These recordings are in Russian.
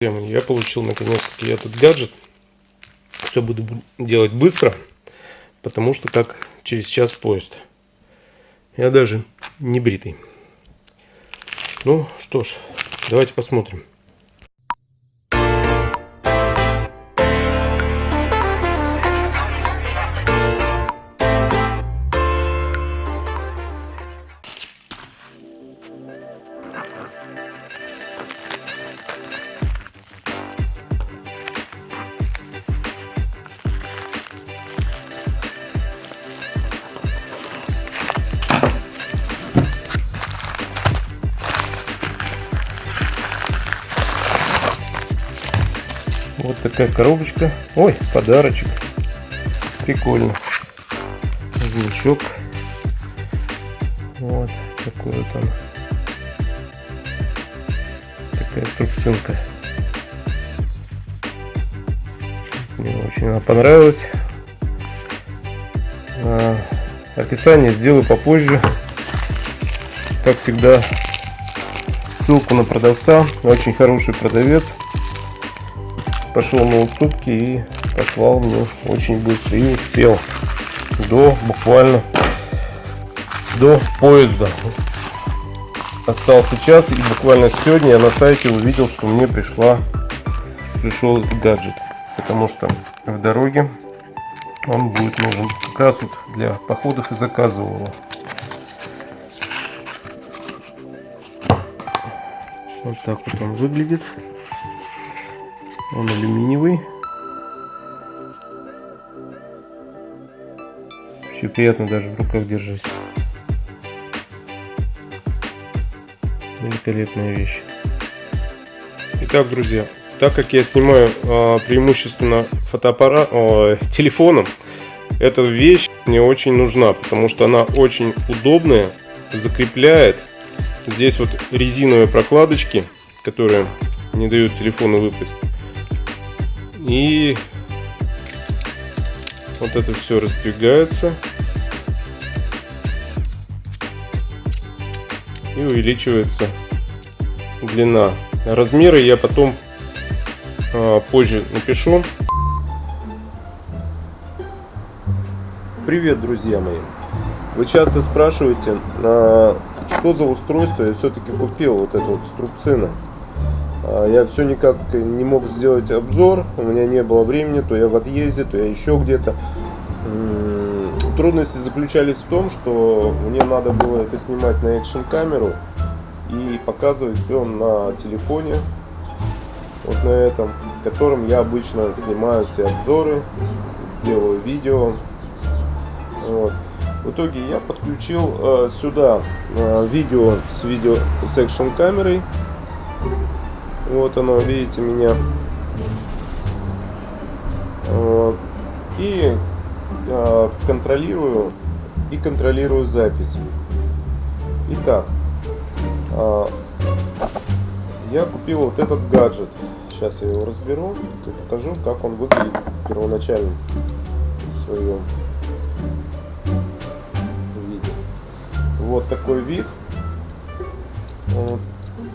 Я получил наконец-таки этот гаджет. Все буду делать быстро, потому что как через час поезд. Я даже не бритый. Ну что ж, давайте посмотрим. Вот такая коробочка. Ой, подарочек. Прикольно. Значок. Вот такой он. Такая инструкционка. Мне очень она понравилась. А, описание сделаю попозже. Как всегда, ссылку на продавца. Очень хороший продавец пошел на уступки и послал мне очень быстро. И успел до буквально до поезда. Остался час и буквально сегодня я на сайте увидел что мне пришла пришел гаджет. Потому что в дороге он будет нужен как раз вот для походов и заказывал его вот так вот он выглядит он алюминиевый. Вообще приятно даже в руках держать. Великолепная вещь. Итак, друзья, так как я снимаю э, преимущественно фотоаппарат, э, телефоном, эта вещь мне очень нужна, потому что она очень удобная, закрепляет. Здесь вот резиновые прокладочки, которые не дают телефону выпасть. И вот это все раздвигается. И увеличивается длина. Размеры я потом а, позже напишу. Привет, друзья мои! Вы часто спрашиваете, а, что за устройство я все-таки купил, вот это вот струбцина. А, я все никак не мог сделать обзор, у меня не было времени, то я в отъезде, то я еще где-то. Трудности заключались в том, что мне надо было это снимать на экшн камеру и показывать все на телефоне, вот на этом, которым я обычно снимаю все обзоры, делаю видео. Вот. В итоге я подключил э, сюда э, видео с видео с экшн камерой вот оно, видите меня. Вот. И э, контролирую и контролирую запись. Итак, э, я купил вот этот гаджет. Сейчас я его разберу и покажу, как он выглядит первоначально в своем виде. Вот такой вид. Он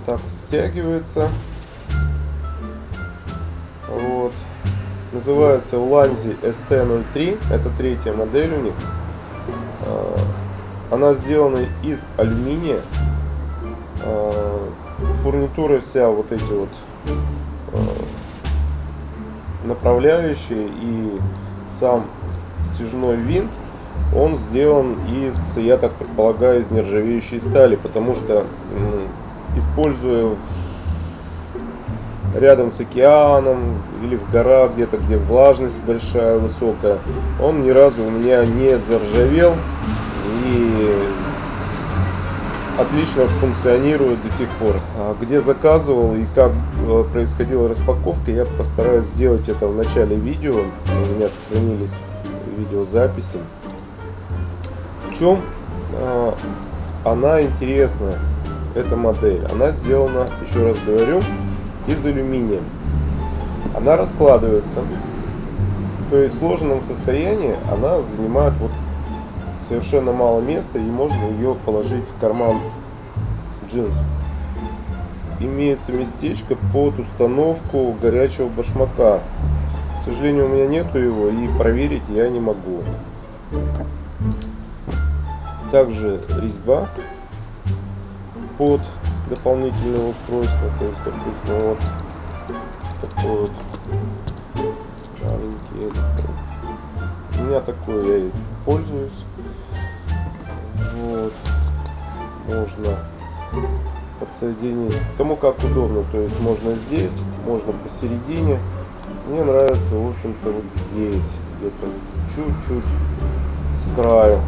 так стягивается. Называется Ulanzi ST03. Это третья модель у них. А, она сделана из алюминия. А, фурнитура вся вот эти вот а, направляющие и сам стяжной винт он сделан из, я так предполагаю, из нержавеющей стали, потому что используя рядом с океаном или в горах где-то, где влажность большая, высокая, он ни разу у меня не заржавел и отлично функционирует до сих пор. А где заказывал и как э, происходила распаковка, я постараюсь сделать это в начале видео. У меня сохранились видеозаписи. В чем а, она интересна, эта модель? Она сделана, еще раз говорю, из алюминия. Она раскладывается. То есть в сложенном состоянии она занимает вот совершенно мало места и можно ее положить в карман джинс. имеется местечко под установку горячего башмака. К сожалению, у меня нету его и проверить я не могу. Также резьба под дополнительное устройство. То есть, допустим, вот такой вот маленький. У меня такой я и пользуюсь. Вот. Можно подсоединить. Кому как удобно. То есть можно здесь, можно посередине. Мне нравится, в общем-то, вот здесь. Где-то чуть-чуть с краю.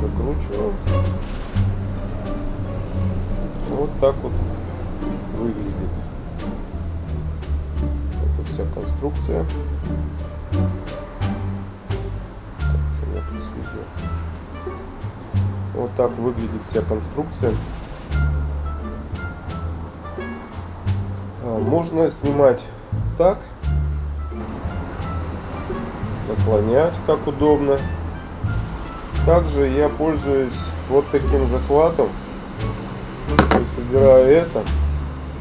Закручиваю. Так вот выглядит. Это вся конструкция. Вот так выглядит вся конструкция. А, можно снимать так, наклонять как удобно. Также я пользуюсь вот таким захватом. То это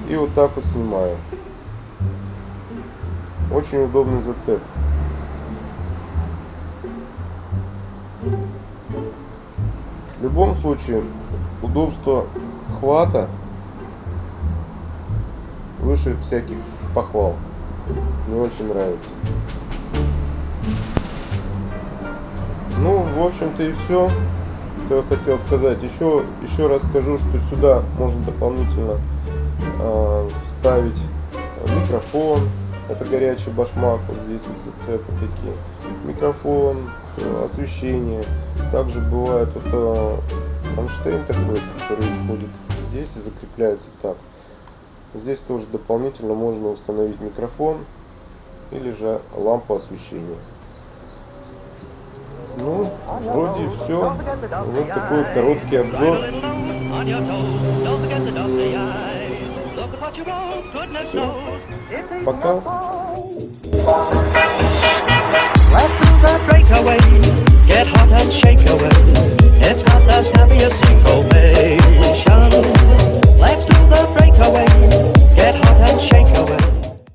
и вот так вот снимаю. Очень удобный зацеп. В любом случае, удобство хвата выше всяких похвал. Мне очень нравится. Ну, в общем-то и все, что я хотел сказать. Еще, еще раз скажу, что сюда можно дополнительно э, вставить микрофон. Это горячий башмак, вот здесь вот зацепы такие. Микрофон, освещение. Также бывает это кронштейн такой, который исходит здесь и закрепляется так. Здесь тоже дополнительно можно установить микрофон или же лампу освещения. Ну, вроде все. Вот такой короткий обзор. Все. Пока.